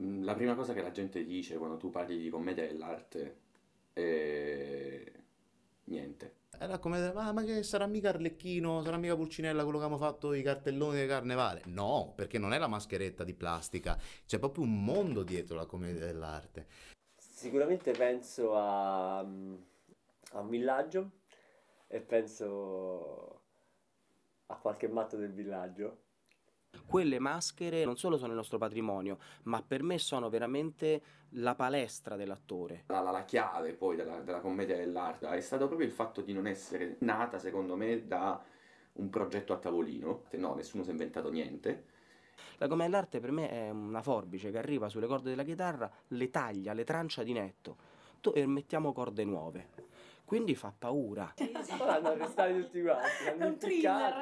Mm, la prima cosa che la gente dice quando tu parli di commedia dell'arte è niente. Era come, ma, ma che sarà mica Arlecchino, sarà mica Pulcinella quello che abbiamo fatto i cartelloni di carnevale? No, perché non è la mascheretta di plastica, c'è proprio un mondo dietro la commedia dell'arte. Sicuramente penso a, a un villaggio e penso a qualche matto del villaggio quelle maschere non solo sono il nostro patrimonio, ma per me sono veramente la palestra dell'attore. La, la, la, chiave poi della, della commedia dell'arte è stato proprio il fatto di non essere nata, secondo me, da un progetto a tavolino. No, nessuno si è inventato niente. La commedia dell'arte per me è una forbice che arriva sulle corde della chitarra, le taglia, le trancia di netto e mettiamo corde nuove quindi fa paura. Hanno arrestati tutti quanti, hanno impiccato,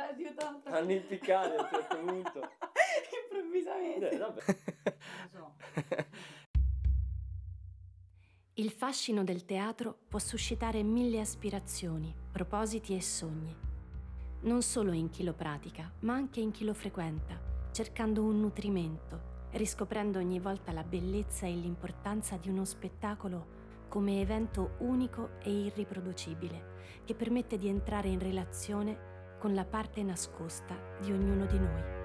hanno impiccato a un certo punto. Improvvisamente. Eh, Il fascino del teatro può suscitare mille aspirazioni, propositi e sogni. Non solo in chi lo pratica, ma anche in chi lo frequenta, cercando un nutrimento, riscoprendo ogni volta la bellezza e l'importanza di uno spettacolo come evento unico e irriproducibile che permette di entrare in relazione con la parte nascosta di ognuno di noi.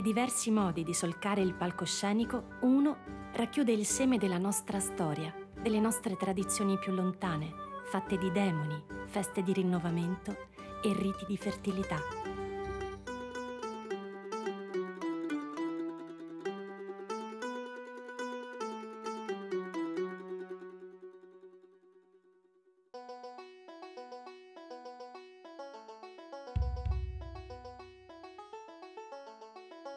I diversi modi di solcare il palcoscenico, uno racchiude il seme della nostra storia, delle nostre tradizioni più lontane, fatte di demoni, feste di rinnovamento e riti di fertilità.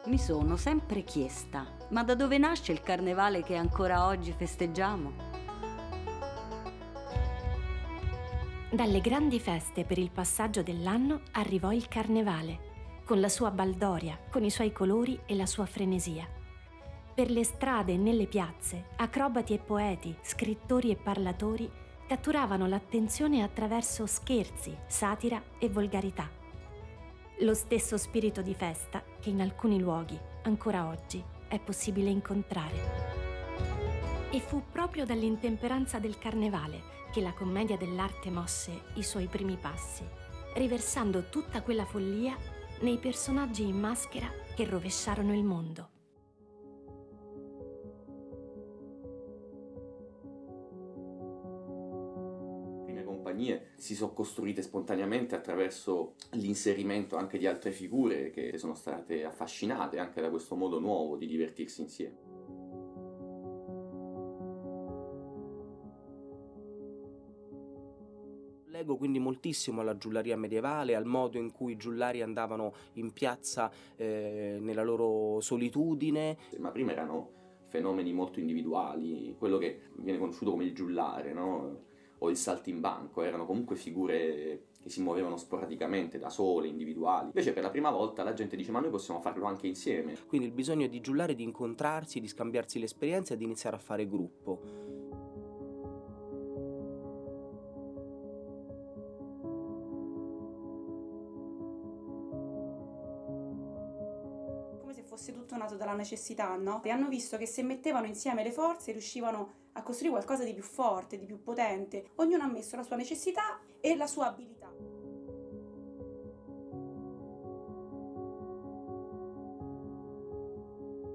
Mi sono sempre chiesta, ma da dove nasce il carnevale che ancora oggi festeggiamo? Dalle grandi feste per il passaggio dell'anno arrivò il carnevale, con la sua baldoria, con i suoi colori e la sua frenesia. Per le strade e nelle piazze, acrobati e poeti, scrittori e parlatori catturavano l'attenzione attraverso scherzi, satira e volgarità lo stesso spirito di festa che in alcuni luoghi, ancora oggi, è possibile incontrare. E fu proprio dall'intemperanza del carnevale che la commedia dell'arte mosse i suoi primi passi, riversando tutta quella follia nei personaggi in maschera che rovesciarono il mondo. Si sono costruite spontaneamente attraverso l'inserimento anche di altre figure che sono state affascinate anche da questo modo nuovo di divertirsi insieme. Leggo quindi moltissimo alla giullaria medievale, al modo in cui i giullari andavano in piazza eh, nella loro solitudine. Ma prima erano fenomeni molto individuali, quello che viene conosciuto come il giullare, no? O il saltimbanco, erano comunque figure che si muovevano sporadicamente, da sole, individuali. Invece per la prima volta la gente dice ma noi possiamo farlo anche insieme. Quindi il bisogno di giullare, di incontrarsi, di scambiarsi l'esperienza e di iniziare a fare gruppo. fosse tutto nato dalla necessità, no? E hanno visto che se mettevano insieme le forze riuscivano a costruire qualcosa di più forte, di più potente. Ognuno ha messo la sua necessità e la sua abilità.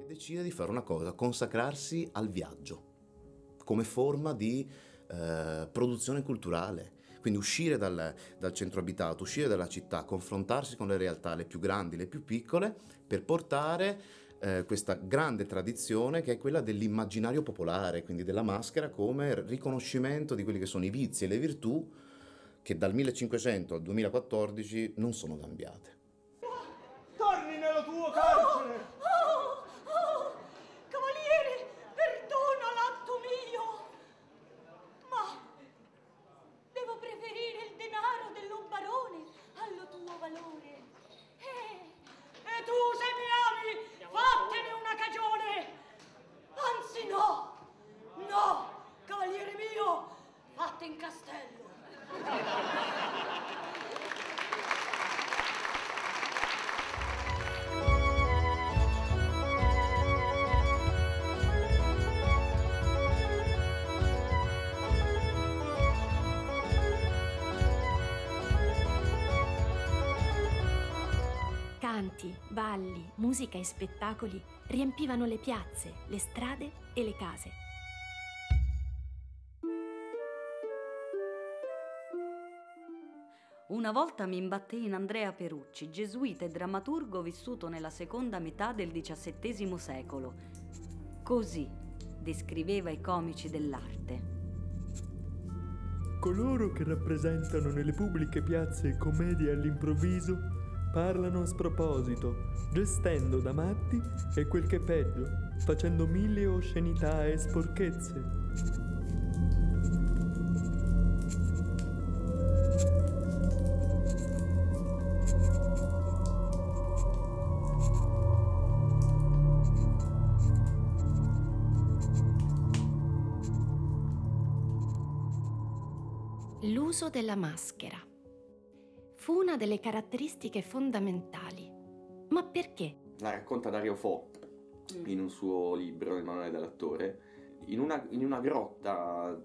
Decide di fare una cosa, consacrarsi al viaggio come forma di eh, produzione culturale. Quindi uscire dal, dal, centro abitato, uscire dalla città, confrontarsi con le realtà, le più grandi, le più piccole, per portare eh, questa grande tradizione che è quella dell'immaginario popolare, quindi della maschera come riconoscimento di quelli che sono i vizi e le virtù che dal 1500 al 2014 non sono cambiate. Canti, balli, musica e spettacoli riempivano le piazze, le strade e le case. Una volta mi imbattei in Andrea Perucci, gesuita e drammaturgo vissuto nella seconda metà del XVII secolo. Così descriveva i comici dell'arte. Coloro che rappresentano nelle pubbliche piazze commedie all'improvviso parlano a sproposito, gestendo da matti e quel che è peggio, facendo mille oscenità e sporchezze. L'uso della maschera fu una delle caratteristiche fondamentali. Ma perché? La racconta Dario Fo in un suo libro, Il manuale dell'attore. In una, in una grotta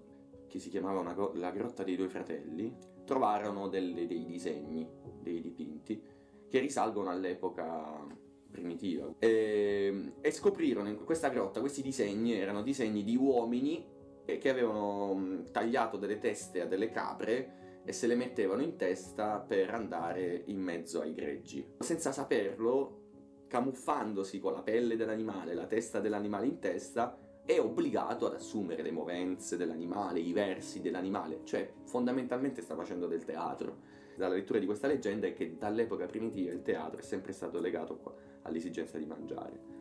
che si chiamava una, la grotta dei due fratelli, trovarono delle, dei disegni, dei dipinti, che risalgono all'epoca primitiva. E, e scoprirono in questa grotta questi disegni, erano disegni di uomini che avevano tagliato delle teste a delle capre e se le mettevano in testa per andare in mezzo ai greggi. Senza saperlo, camuffandosi con la pelle dell'animale, la testa dell'animale in testa, è obbligato ad assumere le movenze dell'animale, i versi dell'animale, cioè fondamentalmente sta facendo del teatro. Dalla lettura di questa leggenda è che dall'epoca primitiva il teatro è sempre stato legato all'esigenza di mangiare.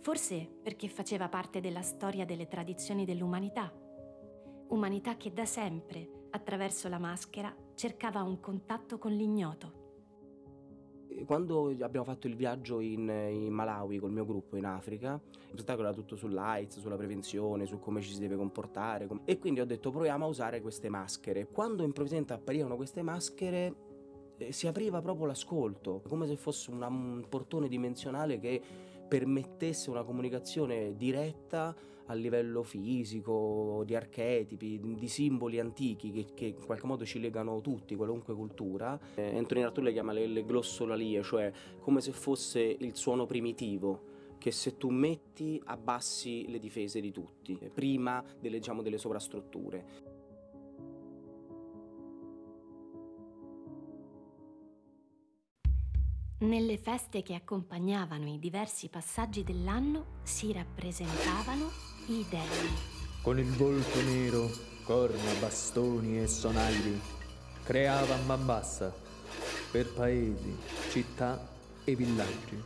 Forse perché faceva parte della storia delle tradizioni dell'umanità. Umanità che da sempre, attraverso la maschera, cercava un contatto con l'ignoto. Quando abbiamo fatto il viaggio in, in Malawi col mio gruppo in Africa, il spettacolo era tutto sull'AIDS, sulla prevenzione, su come ci si deve comportare com- e quindi ho detto proviamo a usare queste maschere. Quando improvvisamente apparivano queste maschere eh, si apriva proprio l'ascolto, come se fosse una, un portone dimensionale che permettesse una comunicazione diretta a livello fisico, di archetipi, di simboli antichi che, che in qualche modo ci legano tutti, qualunque cultura. Eh, Antonino Artù le chiama le, le glossolalie, cioè come se fosse il suono primitivo che se tu metti abbassi le difese di tutti, prima delle, diciamo, delle sovrastrutture. Nelle feste che accompagnavano i diversi passaggi dell'anno si rappresentavano i dei. Con il volto nero, corna, bastoni e sonagli, creava man bassa per paesi, città e villaggi.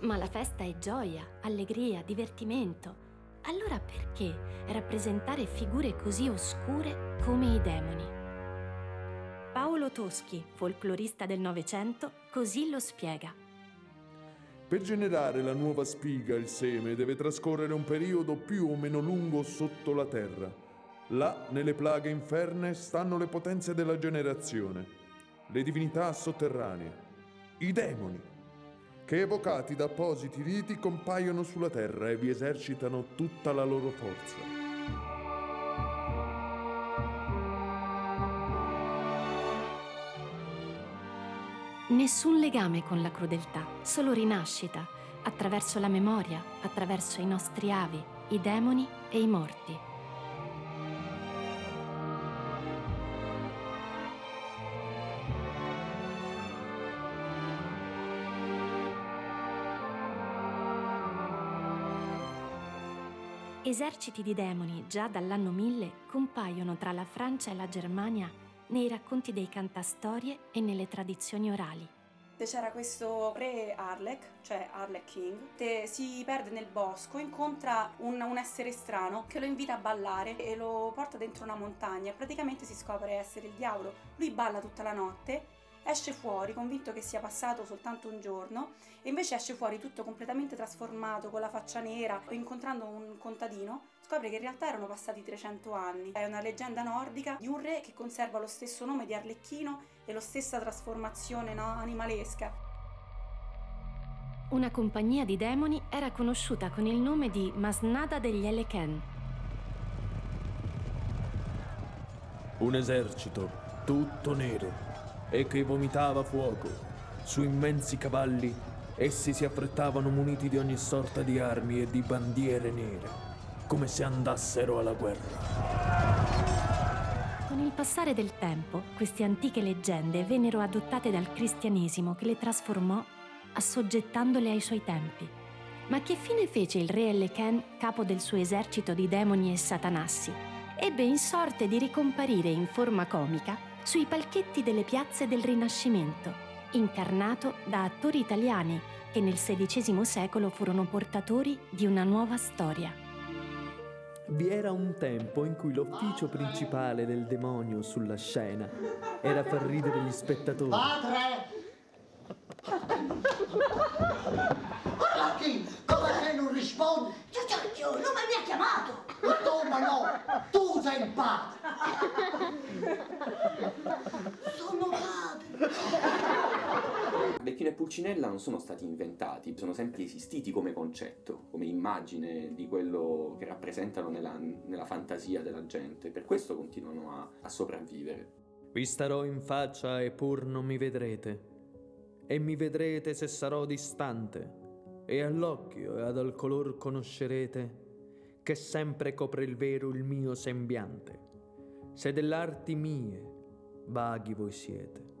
Ma la festa è gioia, allegria, divertimento. Allora perché rappresentare figure così oscure come i demoni? Paolo Toschi, folclorista del Novecento, così lo spiega. Per generare la nuova spiga, il seme deve trascorrere un periodo più o meno lungo sotto la terra. Là, nelle plaghe inferne, stanno le potenze della generazione, le divinità sotterranee, i demoni, che evocati da appositi riti compaiono sulla terra e vi esercitano tutta la loro forza. Nessun legame con la crudeltà, solo rinascita, attraverso la memoria, attraverso i nostri avi, i demoni e i morti. Eserciti di demoni già dall'anno 1000 compaiono tra la Francia e la Germania nei racconti dei cantastorie e nelle tradizioni orali. C'era questo re Arlek, cioè Arlek King, che si perde nel bosco, incontra un, un, essere strano che lo invita a ballare e lo porta dentro una montagna praticamente si scopre essere il diavolo. Lui balla tutta la notte esce fuori convinto che sia passato soltanto un giorno e invece esce fuori tutto completamente trasformato con la faccia nera incontrando un contadino scopre che in realtà erano passati 300 anni. È una leggenda nordica di un re che conserva lo stesso nome di Arlecchino e la stessa trasformazione no, animalesca. Una compagnia di demoni era conosciuta con il nome di Masnada degli Eleken. Un esercito tutto nero e che vomitava fuoco. Su immensi cavalli essi si affrettavano muniti di ogni sorta di armi e di bandiere nere, come se andassero alla guerra. Con il passare del tempo, queste antiche leggende vennero adottate dal cristianesimo che le trasformò assoggettandole ai suoi tempi. Ma che fine fece il re Eleken, capo del suo esercito di demoni e satanassi? Ebbe in sorte di ricomparire in forma comica sui palchetti delle piazze del Rinascimento, incarnato da attori italiani che nel XVI secolo furono portatori di una nuova storia. Vi era un tempo in cui l'ufficio principale del demonio sulla scena era far ridere gli spettatori. Padre! Arlacchi, come se non rispondi? Giugiacchio, non mi ha chiamato! Ma tu, ma no! Tu sei il padre! Sono padre! Becchino e Pulcinella non sono stati inventati, sono sempre esistiti come concetto, come immagine di quello che rappresentano nella, nella fantasia della gente. Per questo continuano a, a sopravvivere. Vi starò in faccia e pur non mi vedrete e mi vedrete se sarò distante, e all'occhio e ad al color conoscerete che sempre copre il vero il mio sembiante. Se dell'arti mie vaghi voi siete.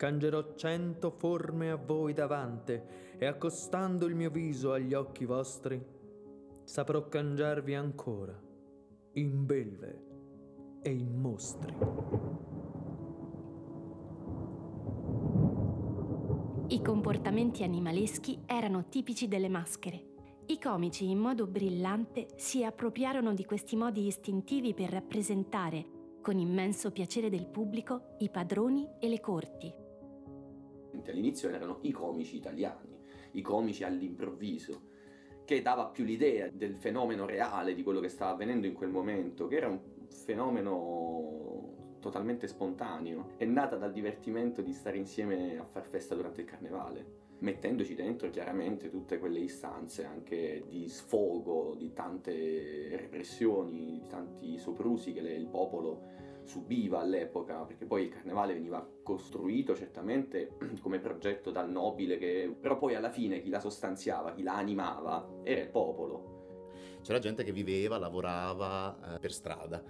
Cangerò cento forme a voi davante, e accostando il mio viso agli occhi vostri, saprò cangiarvi ancora in belve e in mostri. I comportamenti animaleschi erano tipici delle maschere. I comici in modo brillante si appropriarono di questi modi istintivi per rappresentare, con immenso piacere del pubblico, i padroni e le corti. All'inizio erano i comici italiani, i comici all'improvviso, che dava più l'idea del fenomeno reale di quello che stava avvenendo in quel momento, che era un fenomeno totalmente spontaneo, è nata dal divertimento di stare insieme a far festa durante il carnevale, mettendoci dentro chiaramente tutte quelle istanze anche di sfogo, di tante repressioni, di tanti soprusi che il popolo subiva all'epoca, perché poi il carnevale veniva costruito certamente come progetto dal nobile, che... però poi alla fine chi la sostanziava, chi la animava, era il popolo. C'era gente che viveva, lavorava eh, per strada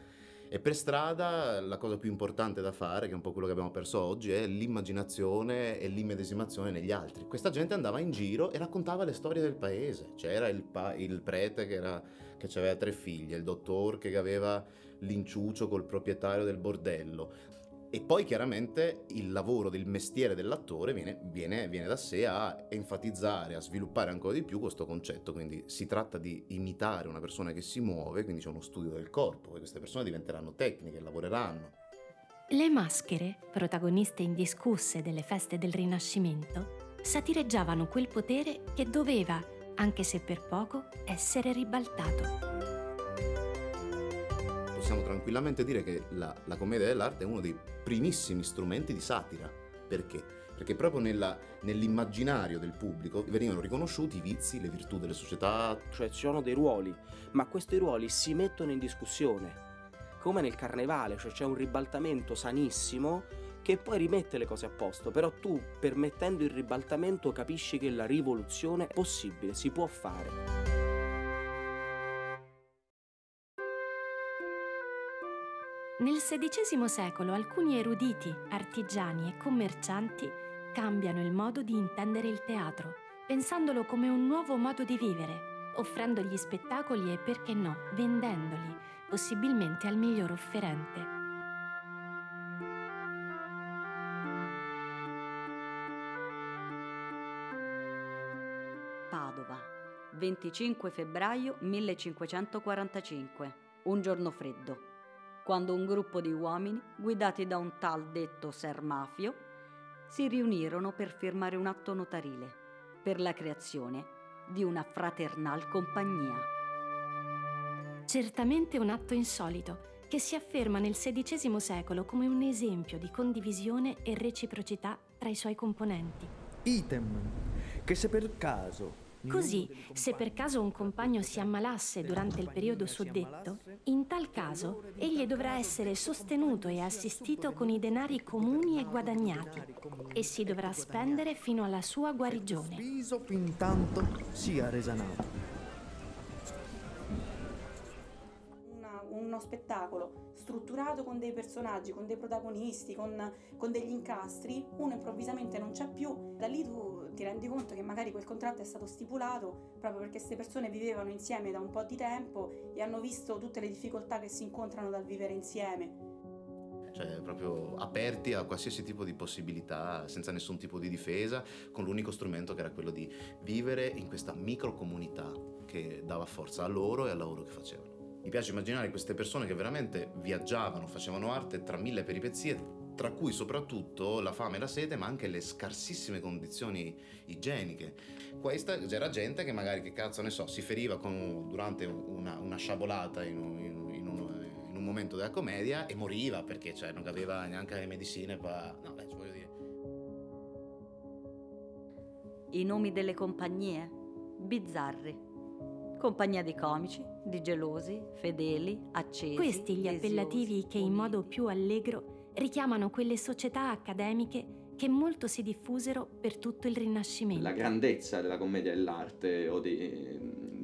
e per strada la cosa più importante da fare, che è un po' quello che abbiamo perso oggi, è l'immaginazione e l'immedesimazione negli altri. Questa gente andava in giro e raccontava le storie del paese. C'era il, pa- il prete che, era, che aveva tre figlie, il dottor che aveva l'inciucio col proprietario del bordello, e poi chiaramente il lavoro del mestiere dell'attore viene, viene, viene, da sé a enfatizzare, a sviluppare ancora di più questo concetto, quindi si tratta di imitare una persona che si muove, quindi c'è uno studio del corpo, e queste persone diventeranno tecniche, lavoreranno. Le maschere, protagoniste indiscusse delle feste del Rinascimento, satireggiavano quel potere che doveva, anche se per poco, essere ribaltato possiamo tranquillamente dire che la, la, commedia dell'arte è uno dei primissimi strumenti di satira. Perché? Perché proprio nell'immaginario del pubblico venivano riconosciuti i vizi, le virtù delle società. Cioè ci sono dei ruoli, ma questi ruoli si mettono in discussione. Come nel carnevale, cioè c'è un ribaltamento sanissimo che poi rimette le cose a posto, però tu permettendo il ribaltamento capisci che la rivoluzione è possibile, si può fare. Nel XVI secolo alcuni eruditi, artigiani e commercianti cambiano il modo di intendere il teatro, pensandolo come un nuovo modo di vivere, offrendo gli spettacoli e perché no, vendendoli, possibilmente al miglior offerente. Padova, 25 febbraio 1545, un giorno freddo, quando un gruppo di uomini, guidati da un tal detto Ser Mafio, si riunirono per firmare un atto notarile per la creazione di una fraternal compagnia. Certamente un atto insolito che si afferma nel XVI secolo come un esempio di condivisione e reciprocità tra i suoi componenti. Item, che se per caso Così, se per caso un compagno si ammalasse durante il periodo suddetto, in tal caso egli dovrà essere sostenuto e assistito con i denari comuni e guadagnati e si dovrà spendere fino alla sua guarigione. fin tanto sia resanato. Uno spettacolo strutturato con dei personaggi, con dei protagonisti, con, con degli incastri, uno improvvisamente non c'è più, da lì tu ti rendi conto che magari quel contratto è stato stipulato proprio perché queste persone vivevano insieme da un po' di tempo e hanno visto tutte le difficoltà che si incontrano dal vivere insieme. Cioè, proprio aperti a qualsiasi tipo di possibilità, senza nessun tipo di difesa, con l'unico strumento che era quello di vivere in questa microcomunità che dava forza a loro e al lavoro che facevano. Mi piace immaginare queste persone che veramente viaggiavano, facevano arte tra mille peripezie, tra cui soprattutto la fame e la sete, ma anche le scarsissime condizioni igieniche. Questa c'era gente che magari, che cazzo ne so, si feriva con, durante una, una sciabolata in un, in, in, un, in un, momento della commedia e moriva perché cioè, non aveva neanche le medicine per... No, beh, voglio dire. I nomi delle compagnie? Bizzarri. Compagnia di comici, di gelosi, fedeli, accesi. Questi gli appellativi che in modo più allegro richiamano quelle società accademiche che molto si diffusero per tutto il Rinascimento. La grandezza della commedia dell'arte o di,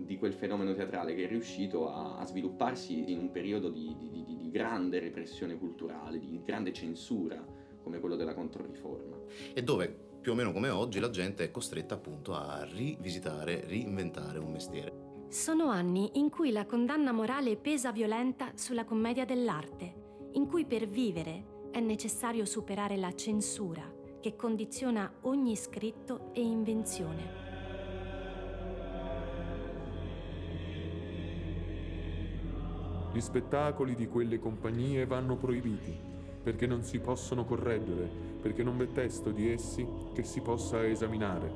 di quel fenomeno teatrale che è riuscito a, a svilupparsi in un periodo di, di, di, grande repressione culturale, di grande censura, come quello della Controriforma. E dove, più o meno come oggi, la gente è costretta appunto a rivisitare, reinventare un mestiere. Sono anni in cui la condanna morale pesa violenta sulla commedia dell'arte, in cui per vivere è necessario superare la censura che condiziona ogni scritto e invenzione. Gli spettacoli di quelle compagnie vanno proibiti, perché non si possono correggere, perché non v'è testo di essi che si possa esaminare.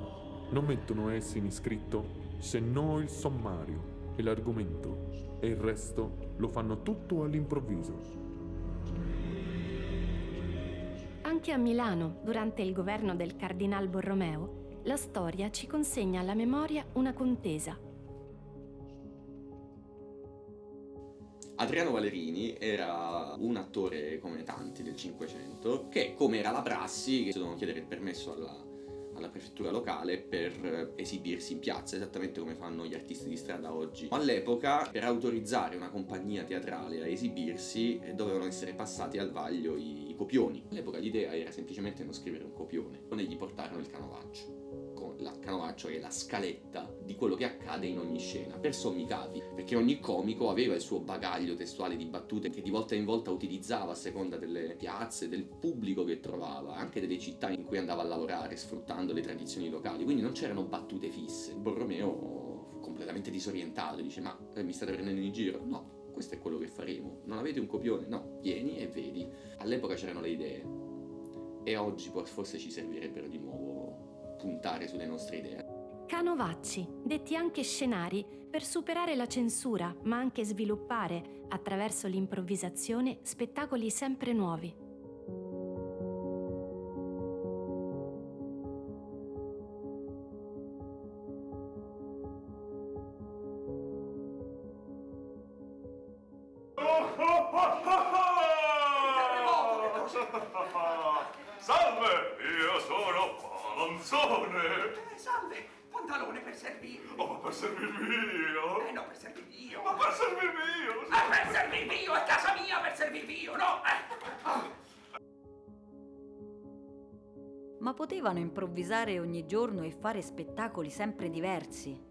Non mettono essi in iscritto se no il sommario e l'argomento, e il resto lo fanno tutto all'improvviso. Anche a Milano, durante il governo del cardinal Borromeo, la storia ci consegna alla memoria una contesa. Adriano Valerini era un attore come tanti del Cinquecento che, come era la prassi, che dovevano chiedere il permesso alla, alla prefettura locale per esibirsi in piazza, esattamente come fanno gli artisti di strada oggi. All'epoca, per autorizzare una compagnia teatrale a esibirsi, eh, dovevano essere passati al vaglio i, i copioni. All'epoca l'idea era semplicemente non scrivere un copione, e gli portarono il canovaccio la canovaccio è la scaletta di quello che accade in ogni scena, per sommi capi, perché ogni comico aveva il suo bagaglio testuale di battute che di volta in volta utilizzava a seconda delle piazze, del pubblico che trovava, anche delle città in cui andava a lavorare, sfruttando le tradizioni locali, quindi non c'erano battute fisse. Borromeo completamente disorientato, dice ma eh, mi state prendendo in giro? No, questo è quello che faremo. Non avete un copione? No, vieni e vedi. All'epoca c'erano le idee e oggi forse ci servirebbero di nuovo puntare sulle nostre idee. Canovacci, detti anche scenari, per superare la censura, ma anche sviluppare, attraverso l'improvvisazione, spettacoli sempre nuovi. Servirvi. Oh, ma per servirvi io? Eh, no, per servirvi io. Ma per servirvi io? Sì. Eh, per servirvi io, è casa mia per servirvi io, no? Eh. Ah. Ma potevano improvvisare ogni giorno e fare spettacoli sempre diversi.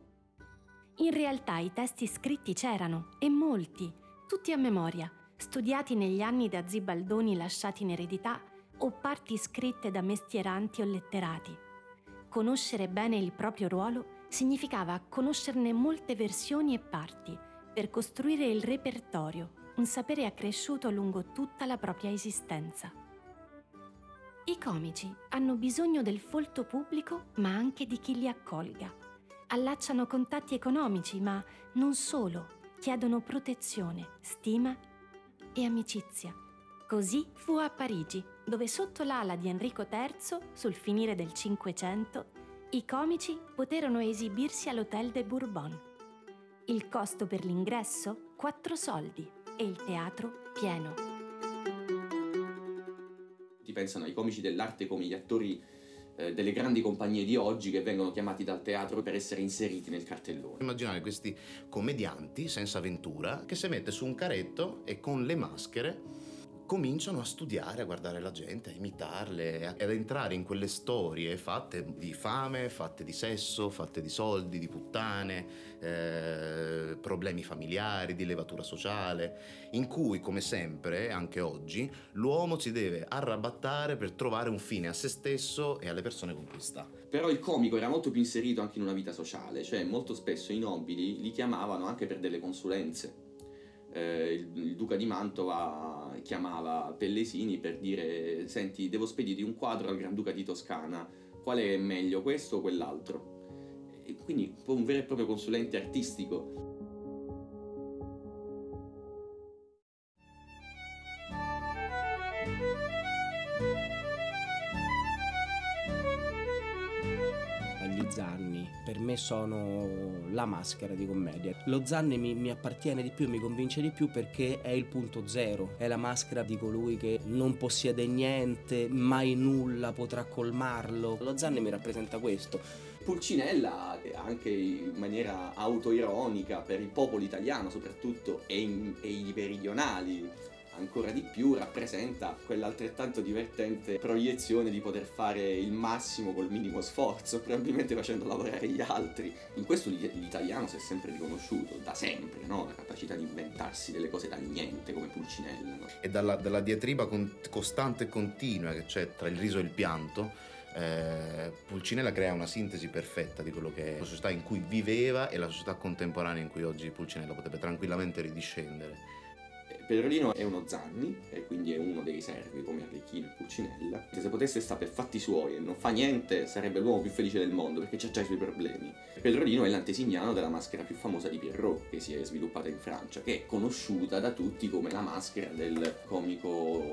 In realtà i testi scritti c'erano, e molti, tutti a memoria, studiati negli anni da zibaldoni lasciati in eredità o parti scritte da mestieranti o letterati. Conoscere bene il proprio ruolo significava conoscerne molte versioni e parti per costruire il repertorio, un sapere accresciuto lungo tutta la propria esistenza. I comici hanno bisogno del folto pubblico, ma anche di chi li accolga. Allacciano contatti economici, ma non solo, chiedono protezione, stima e amicizia. Così fu a Parigi, dove sotto l'ala di Enrico III, sul finire del Cinquecento, i comici poterono esibirsi all'Hôtel de Bourbon. Il costo per l'ingresso? 4 soldi e il teatro pieno. Ti pensano ai comici dell'arte come gli attori eh, delle grandi compagnie di oggi che vengono chiamati dal teatro per essere inseriti nel cartellone. Immaginare questi commedianti senza avventura che si mette su un caretto e con le maschere cominciano a studiare, a guardare la gente, a imitarle, ad entrare in quelle storie fatte di fame, fatte di sesso, fatte di soldi, di puttane, eh, problemi familiari, di levatura sociale, in cui, come sempre, anche oggi, l'uomo si deve arrabattare per trovare un fine a se stesso e alle persone con cui sta. Però il comico era molto più inserito anche in una vita sociale, cioè molto spesso i nobili li chiamavano anche per delle consulenze eh, il, il, duca di Mantova chiamava Pellesini per dire senti devo spedire un quadro al Granduca di Toscana. Quale è meglio questo o quell'altro? Quindi un vero e proprio consulente artistico per me sono la maschera di commedia. Lo Zanni mi, mi, appartiene di più, mi convince di più perché è il punto zero, è la maschera di colui che non possiede niente, mai nulla potrà colmarlo. Lo Zanni mi rappresenta questo. Pulcinella, anche in maniera autoironica per il popolo italiano soprattutto e, in, e i meridionali, ancora di più rappresenta quell'altrettanto divertente proiezione di poter fare il massimo col minimo sforzo, probabilmente facendo lavorare gli altri. In questo l'italiano si è sempre riconosciuto, da sempre, no? la capacità di inventarsi delle cose dal niente come Pulcinella. No? E dalla, dalla diatriba con, costante e continua che c'è tra il riso e il pianto, eh, Pulcinella crea una sintesi perfetta di quello che è la società in cui viveva e la società contemporanea in cui oggi Pulcinella potrebbe tranquillamente ridiscendere. Pedrolino è uno Zanni, e quindi è uno dei servi come Arlecchino e Pulcinella. Se potesse stare per fatti suoi e non fa niente, sarebbe l'uomo più felice del mondo perché c'ha già i suoi problemi. Pedrolino è l'antesignano della maschera più famosa di Pierrot, che si è sviluppata in Francia, che è conosciuta da tutti come la maschera del comico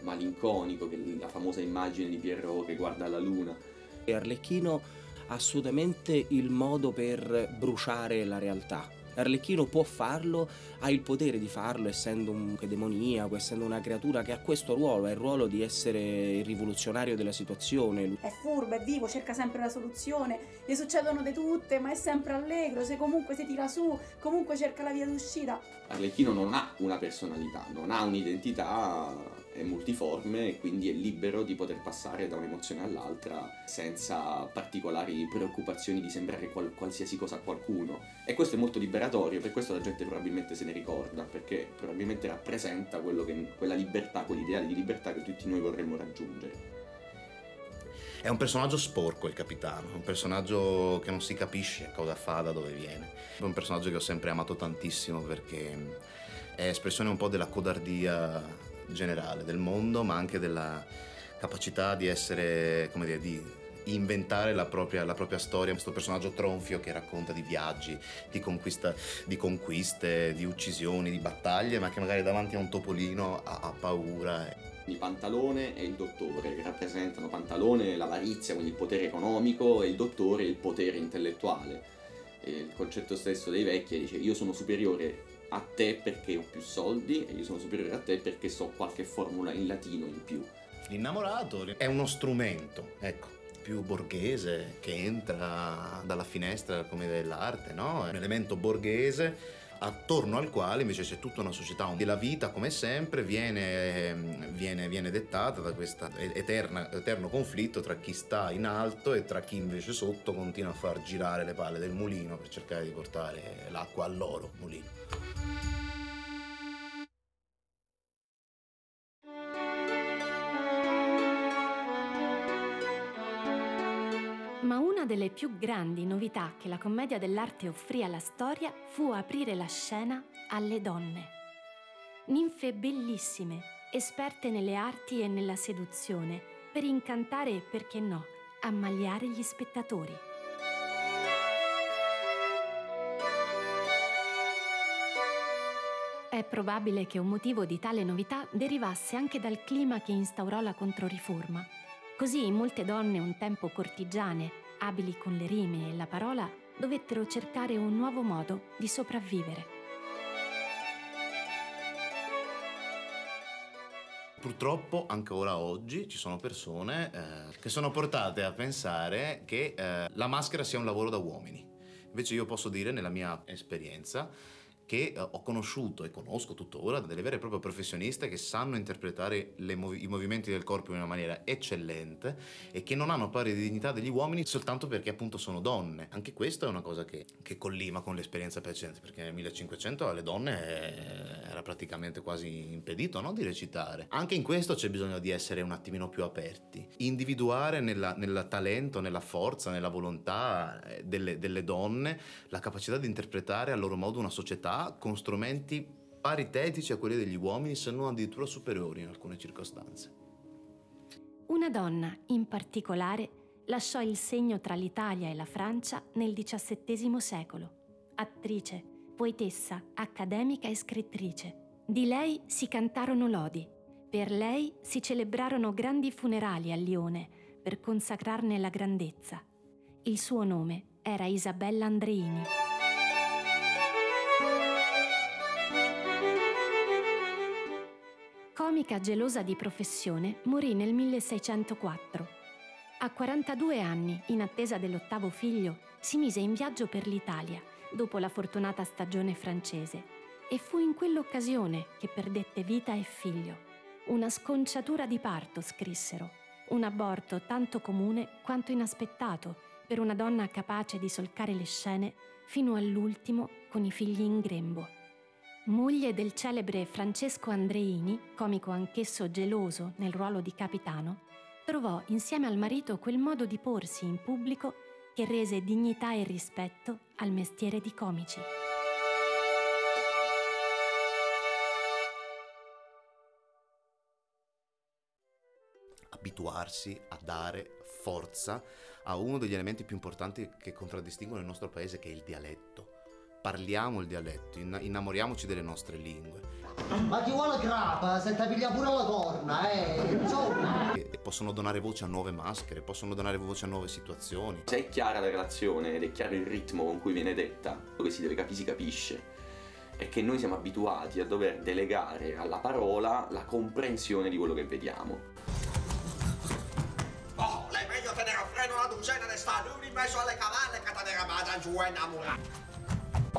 malinconico, che la famosa immagine di Pierrot che guarda la luna. E Arlecchino ha assolutamente il modo per bruciare la realtà Arlecchino può farlo, ha il potere di farlo essendo un demoniaco, essendo una creatura che ha questo ruolo, ha il ruolo di essere il rivoluzionario della situazione. È furbo, è vivo, cerca sempre la soluzione, gli succedono di tutte, ma è sempre allegro, se comunque si tira su, comunque cerca la via d'uscita. Arlecchino non ha una personalità, non ha un'identità è multiforme e quindi è libero di poter passare da un'emozione all'altra senza particolari preoccupazioni di sembrare qual- qualsiasi cosa a qualcuno. E questo è molto liberatorio, per questo la gente probabilmente se ne ricorda, perché probabilmente rappresenta che, quella libertà, quell'ideale di libertà che tutti noi vorremmo raggiungere. È un personaggio sporco il capitano, un personaggio che non si capisce cosa fa, da dove viene. È un personaggio che ho sempre amato tantissimo perché è espressione un po' della codardia generale del mondo, ma anche della capacità di essere, come dire, di inventare la propria, la propria, storia, questo personaggio tronfio che racconta di viaggi, di, conquista, di, conquiste, di uccisioni, di battaglie, ma che magari davanti a un topolino ha, ha paura. Il pantalone e il dottore, che rappresentano pantalone l'avarizia, quindi il potere economico, e il dottore il potere intellettuale. E il concetto stesso dei vecchi dice io sono superiore a te perché ho più soldi e io sono superiore a te perché so qualche formula in latino in più. L'innamorato è uno strumento, ecco, più borghese che entra dalla finestra commedia dell'arte, no? È un elemento borghese attorno al quale invece c'è tutta una società e la vita come sempre viene, viene, viene dettata da questo eterno conflitto tra chi sta in alto e tra chi invece sotto continua a far girare le palle del mulino per cercare di portare l'acqua al loro mulino. Delle più grandi novità che la commedia dell'arte offrì alla storia fu aprire la scena alle donne. Ninfe bellissime, esperte nelle arti e nella seduzione, per incantare e, perché no, ammaliare gli spettatori. È probabile che un motivo di tale novità derivasse anche dal clima che instaurò la Controriforma Così molte donne un tempo cortigiane, abili con le rime e la parola, dovettero cercare un nuovo modo di sopravvivere. Purtroppo ancora oggi ci sono persone eh, che sono portate a pensare che eh, la maschera sia un lavoro da uomini. Invece io posso dire, nella mia esperienza, che eh, ho conosciuto e conosco tuttora delle vere e proprie professioniste che sanno interpretare movi i movimenti del corpo in una maniera eccellente e che non hanno pari dignità degli uomini soltanto perché appunto sono donne. Anche questa è una cosa che, che collima con l'esperienza precedente, perché nel 1500 alle donne era praticamente quasi impedito no, di recitare. Anche in questo c'è bisogno di essere un attimino più aperti, individuare nel talento, nella forza, nella volontà eh, delle, delle donne la capacità di interpretare a loro modo una società con strumenti paritetici a quelli degli uomini, se non addirittura superiori in alcune circostanze. Una donna, in particolare, lasciò il segno tra l'Italia e la Francia nel XVII secolo. Attrice, poetessa, accademica e scrittrice. Di lei si cantarono lodi. Per lei si celebrarono grandi funerali a Lione per consacrarne la grandezza. Il suo nome era Isabella Andreini. Comica gelosa di professione, morì nel 1604. A 42 anni, in attesa dell'ottavo figlio, si mise in viaggio per l'Italia, dopo la fortunata stagione francese, e fu in quell'occasione che perdette vita e figlio. Una sconciatura di parto, scrissero, un aborto tanto comune quanto inaspettato per una donna capace di solcare le scene fino all'ultimo con i figli in grembo. Moglie del celebre Francesco Andreini, comico anch'esso geloso nel ruolo di capitano, trovò insieme al marito quel modo di porsi in pubblico che rese dignità e rispetto al mestiere di comici. Abituarsi a dare forza a uno degli elementi più importanti che contraddistinguono il nostro paese, che è il dialetto parliamo il dialetto, innamoriamoci delle nostre lingue. Ma chi vuole grappa se ti piglia pure la corna, eh, insomma. E possono donare voce a nuove maschere, possono donare voce a nuove situazioni. Se è chiara la relazione ed è chiaro il ritmo con cui viene detta, quello che si deve capire si capisce, è che noi siamo abituati a dover delegare alla parola la comprensione di quello che vediamo. Oh, lei meglio tenere a freno la duzena di stalloni in mezzo alle cavalle che te ne ramata giù e innamorata.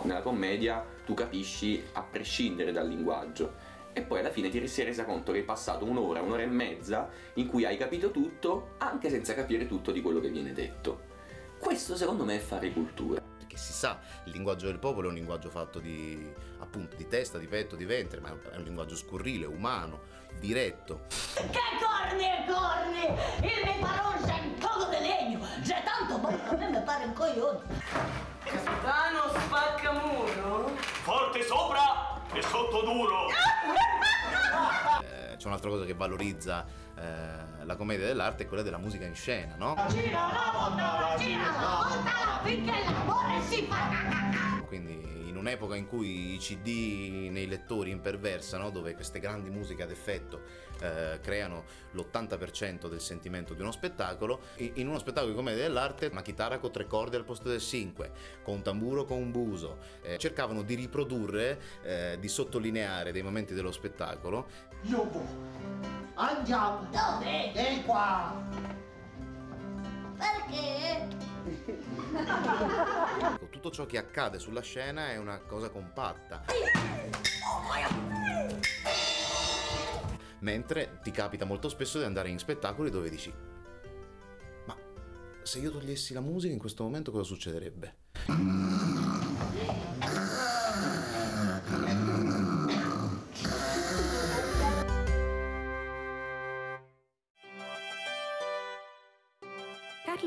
Nella commedia tu capisci a prescindere dal linguaggio e poi alla fine ti sei resa conto che hai passato un'ora, un'ora e mezza in cui hai capito tutto anche senza capire tutto di quello che viene detto. Questo secondo me è fare cultura. Perché si sa, il linguaggio del popolo è un linguaggio fatto di, appunto, di testa, di petto, di ventre, ma è un linguaggio scurrile, umano, diretto. Che corni e corni! Il mio parole è un cogo di legno! Già tanto, ma a me mi pare un coglione! Capitano spaccamuro? Forte sopra e sotto duro! Eh, c'è un'altra cosa che valorizza eh, la commedia dell'arte, è quella della musica in scena, no? Gira la volta, gira la volta, finché l'amore si fa! Quindi un'epoca in cui i CD nei lettori imperversano, dove queste grandi musiche ad effetto eh, creano l'80% del sentimento di uno spettacolo, in uno spettacolo di commedia dell'arte una chitarra con tre corde al posto del cinque, con un tamburo con un buso, eh, cercavano di riprodurre, eh, di sottolineare dei momenti dello spettacolo. Io Andiamo! Dove? E qua! Perché? Tutto ciò che accade sulla scena è una cosa compatta. Mentre ti capita molto spesso di andare in spettacoli dove dici ma se io togliessi la musica in questo momento cosa succederebbe?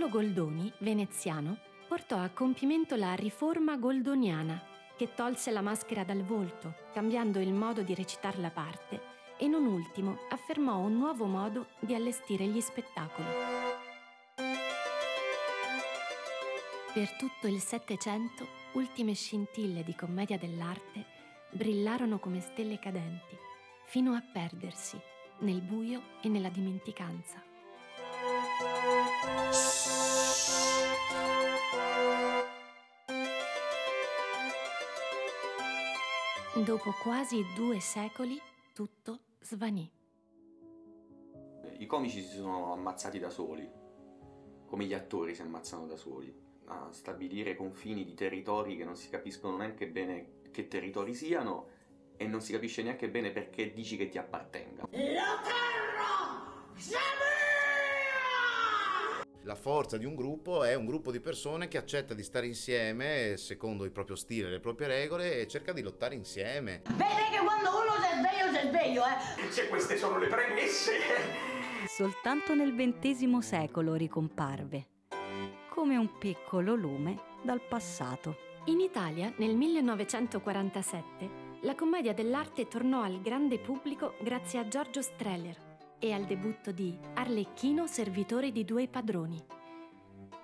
Carlo Goldoni, veneziano, portò a compimento la riforma goldoniana, che tolse la maschera dal volto, cambiando il modo di recitare la parte e non ultimo affermò un nuovo modo di allestire gli spettacoli. Per tutto il Settecento, ultime scintille di commedia dell'arte brillarono come stelle cadenti, fino a perdersi nel buio e nella dimenticanza. Dopo quasi due secoli, tutto svanì. I comici si sono ammazzati da soli, come gli attori si ammazzano da soli, a stabilire confini di territori che non si capiscono neanche bene che territori siano e non si capisce neanche bene perché dici che ti appartenga. La terra! La forza di un gruppo è un gruppo di persone che accetta di stare insieme secondo il proprio stile, le proprie regole e cerca di lottare insieme. Vedi che quando uno si è sveglio, si è sveglio, eh? Se queste sono le premesse. Soltanto nel XX secolo ricomparve, come un piccolo lume dal passato. In Italia, nel 1947, la commedia dell'arte tornò al grande pubblico grazie a Giorgio Streller e al debutto di Arlecchino servitore di due padroni.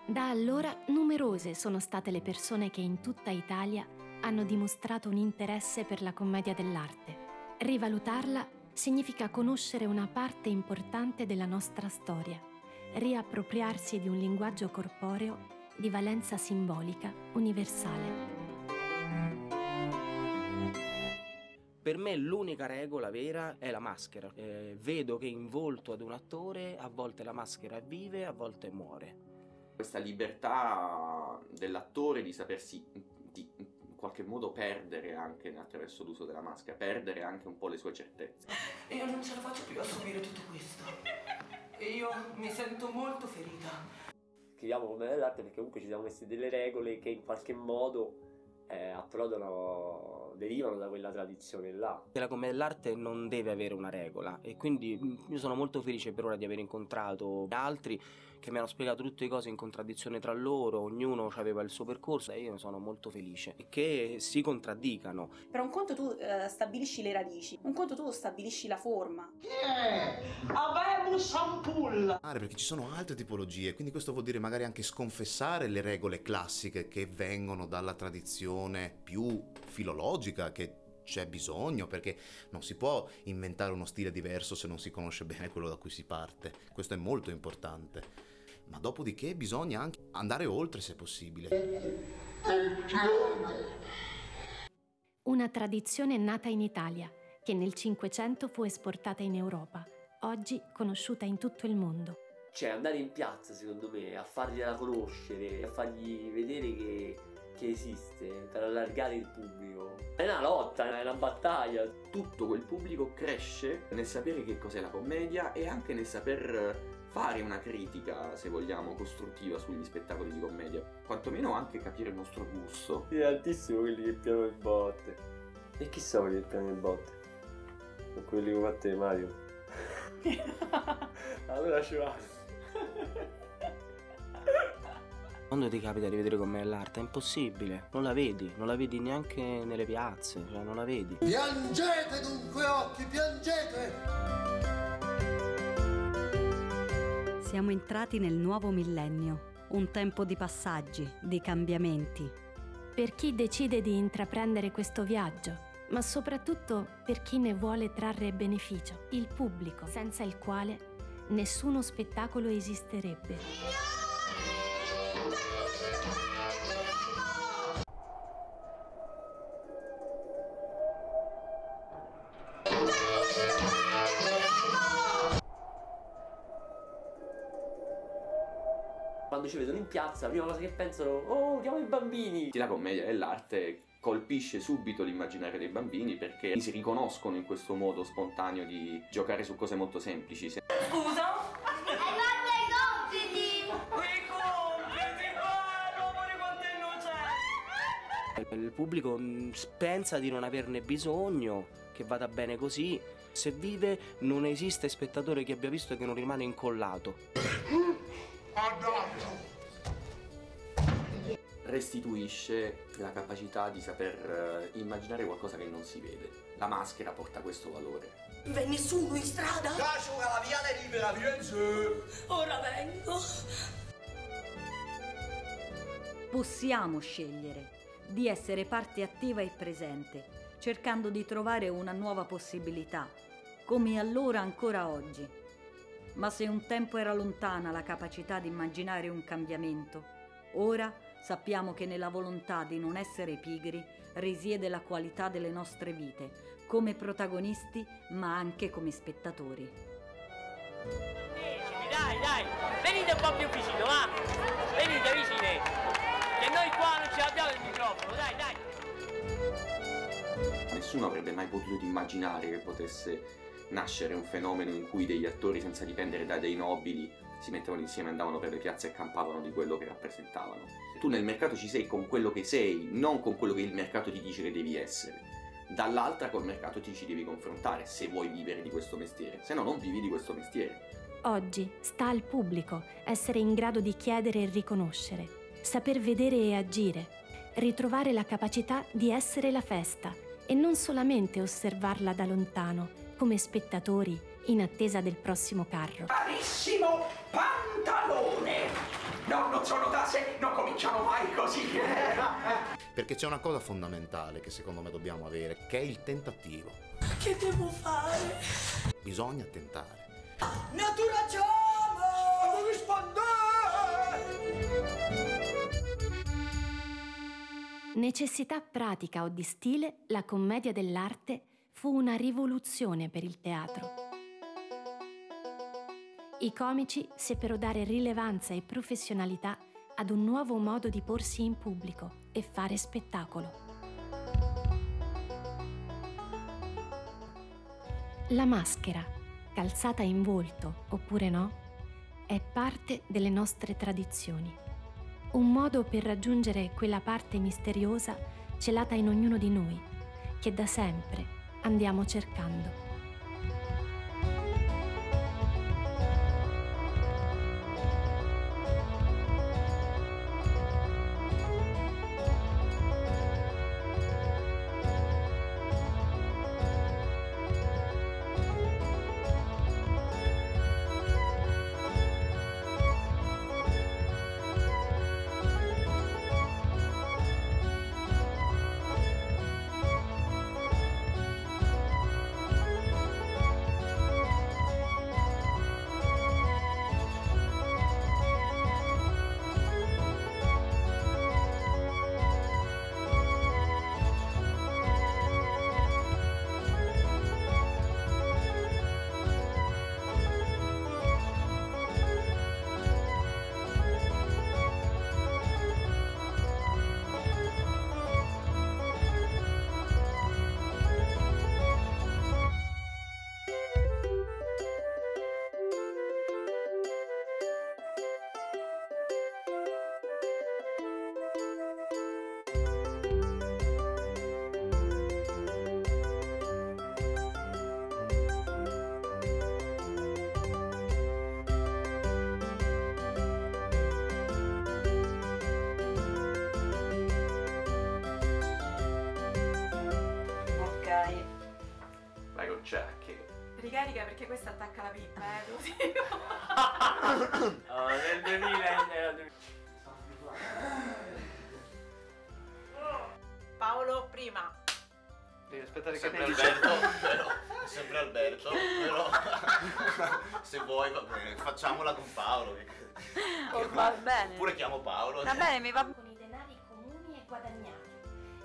Da allora numerose sono state le persone che in tutta Italia hanno dimostrato un interesse per la commedia dell'arte. Rivalutarla significa conoscere una parte importante della nostra storia, riappropriarsi di un linguaggio corporeo di valenza simbolica universale. Per me l'unica regola vera è la maschera. Eh, vedo che in volto ad un attore a volte la maschera vive, a volte muore. Questa libertà dell'attore di sapersi di in qualche modo perdere anche attraverso l'uso della maschera, perdere anche un po' le sue certezze. Io non ce la faccio più a subire tutto questo. E io mi sento molto ferita. Scriviamo come dell'arte perché comunque ci siamo messi delle regole che in qualche modo eh, approdano, derivano da quella tradizione là. La commedia dell'arte non deve avere una regola e quindi mm, io sono molto felice per ora di aver incontrato altri che mi hanno spiegato tutte le cose in contraddizione tra loro, ognuno aveva il suo percorso e io ne sono molto felice e che si contraddicano. Per un conto tu eh, stabilisci le radici, un conto tu stabilisci la forma. Avemus ampulla! Perché ci sono altre tipologie, quindi questo vuol dire magari anche sconfessare le regole classiche che vengono dalla tradizione più filologica che c'è bisogno perché non si può inventare uno stile diverso se non si conosce bene quello da cui si parte. Questo è molto importante. Ma dopodiché bisogna anche andare oltre se possibile. Una tradizione nata in Italia, che nel Cinquecento fu esportata in Europa, oggi conosciuta in tutto il mondo. Cioè andare in piazza secondo me a fargliela conoscere, a fargli vedere che, che esiste, per allargare il pubblico. È una lotta, è una battaglia. Tutto quel pubblico cresce nel sapere che cos'è la commedia e anche nel saper fare una critica, se vogliamo, costruttiva sugli spettacoli di commedia. Quantomeno anche capire il nostro gusto. È altissimo quelli che piano le botte. E chi sono quelli che piano le botte? Sono quelli che fatte Mario. allora ci vado. Quando ti capita di vedere com'è l'arte è impossibile, non la vedi, non la vedi neanche nelle piazze, cioè non la vedi. Piangete dunque occhi, piangete! Siamo entrati nel nuovo millennio, un tempo di passaggi, di cambiamenti. Per chi decide di intraprendere questo viaggio, ma soprattutto per chi ne vuole trarre beneficio, il pubblico, senza il quale nessuno spettacolo esisterebbe. quando ci vedono in piazza, la prima cosa che pensano, oh, chiamo i bambini. La commedia dell'arte colpisce subito l'immaginario dei bambini perché si riconoscono in questo modo spontaneo di giocare su cose molto semplici. Se- Scusa? Hai fatto i compiti! I compiti, guarda, amore quanto è innocente! Il pubblico mm, pensa di non averne bisogno, che vada bene così. Se vive non esiste spettatore che abbia visto e che non rimane incollato. Restituisce la capacità di saper eh, immaginare qualcosa che non si vede. La maschera porta questo valore. V'è nessuno in strada? Lascio la viale libera, vieni su! Ora vengo. Possiamo scegliere di essere parte attiva e presente, cercando di trovare una nuova possibilità, come allora ancora oggi. Ma se un tempo era lontana la capacità di immaginare un cambiamento, ora sappiamo che nella volontà di non essere pigri risiede la qualità delle nostre vite, come protagonisti ma anche come spettatori. Dai, dai, venite un po' più vicino, va! Venite vicine! Che noi qua non ce l'abbiamo il microfono, dai, dai! Nessuno avrebbe mai potuto immaginare che potesse nascere un fenomeno in cui degli attori senza dipendere da dei nobili si mettevano insieme, andavano per le piazze e campavano di quello che rappresentavano. Tu nel mercato ci sei con quello che sei, non con quello che il mercato ti dice che devi essere. Dall'altra col mercato ti ci devi confrontare se vuoi vivere di questo mestiere, se no non vivi di questo mestiere. Oggi sta al pubblico essere in grado di chiedere e riconoscere, saper vedere e agire, ritrovare la capacità di essere la festa e non solamente osservarla da lontano come spettatori in attesa del prossimo carro. Carissimo pantalone! No, non sono tase, non cominciamo mai così. Perché c'è una cosa fondamentale che secondo me dobbiamo avere, che è il tentativo. Che devo fare? Bisogna tentare. Natura chiama! Non Necessità pratica o di stile, la commedia dell'arte fu una rivoluzione per il teatro. I comici seppero dare rilevanza e professionalità ad un nuovo modo di porsi in pubblico e fare spettacolo. La maschera, calzata in volto oppure no, è parte delle nostre tradizioni. Un modo per raggiungere quella parte misteriosa celata in ognuno di noi, che da sempre andiamo cercando. Facciamola con Paolo. che- Oh, va bene. Oppure chiamo Paolo. Va bene, mi va Con i denari comuni e guadagnati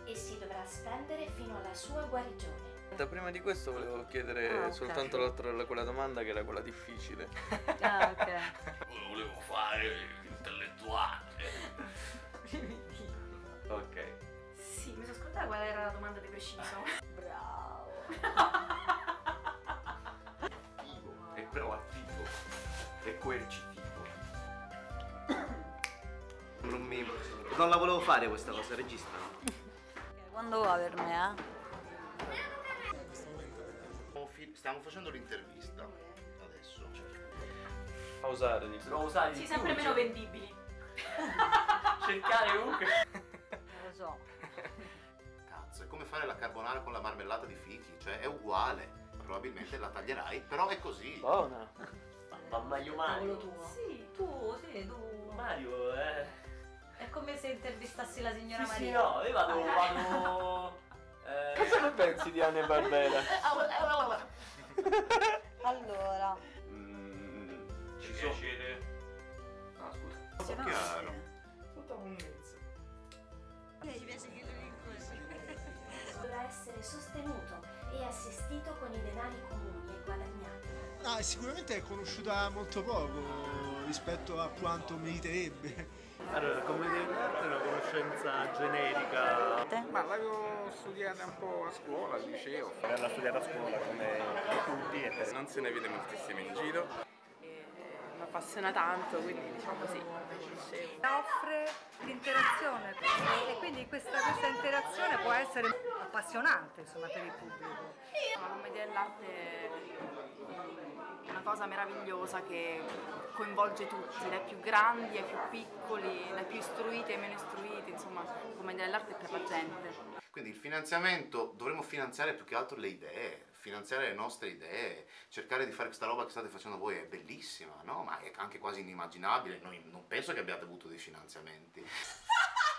e si dovrà spendere fino alla sua guarigione. Prima di questo volevo chiedere Ah, ok. soltanto l'altra quella domanda che era quella difficile. Ah, ok. Volevo fare intellettuale. Ok. Sì, mi sono scordata qual era la domanda di preciso. Bravo. È proattivo. È coercitivo. Non, mi... non la volevo fare questa cosa, regista. Quando va per me, eh? Stiamo facendo l'intervista adesso. Pausare, dico. Devo usare Sì, di sempre più, meno cioè, vendibili. Cercare comunque. Non lo so. Cazzo, è come fare la carbonara con la marmellata di fichi, cioè è uguale. Probabilmente la taglierai, però è così. Buona. Mamma io Mario. tuo. Sì. Tu, sì, tu. Mario, eh. È come se intervistassi la signora Sì, sì, Maria. no, io vado. vado. Eh, Cosa ne pensi di Anne Barbera? Allora. Mm, Ci piacere. Ah, scusa. Un po' chiaro. tutta monnezza. Dovrà essere sostenuto e assistito con i denari comuni. Ah, sicuramente è conosciuta molto poco rispetto a quanto meriterebbe. Allora, come dell'arte è una conoscenza generica. Ma l'avevo studiata un po' a scuola, al liceo. L'ho studiata a scuola come tutti e. Non se ne vede moltissimo in giro. mi appassiona tanto, quindi diciamo così. Offre l'interazione e quindi questa, questa interazione può essere appassionante insomma, per il pubblico. La commedia dell'arte una cosa meravigliosa che coinvolge tutti, dai più grandi ai più piccoli, dai più istruiti ai meno istruiti, insomma, commedia dell'arte è per la gente. Quindi il finanziamento dovremmo finanziare più che altro le idee, finanziare le nostre idee, cercare di fare questa roba che state facendo voi è bellissima, no? Ma è anche quasi inimmaginabile, Noi non penso che abbiate avuto dei finanziamenti.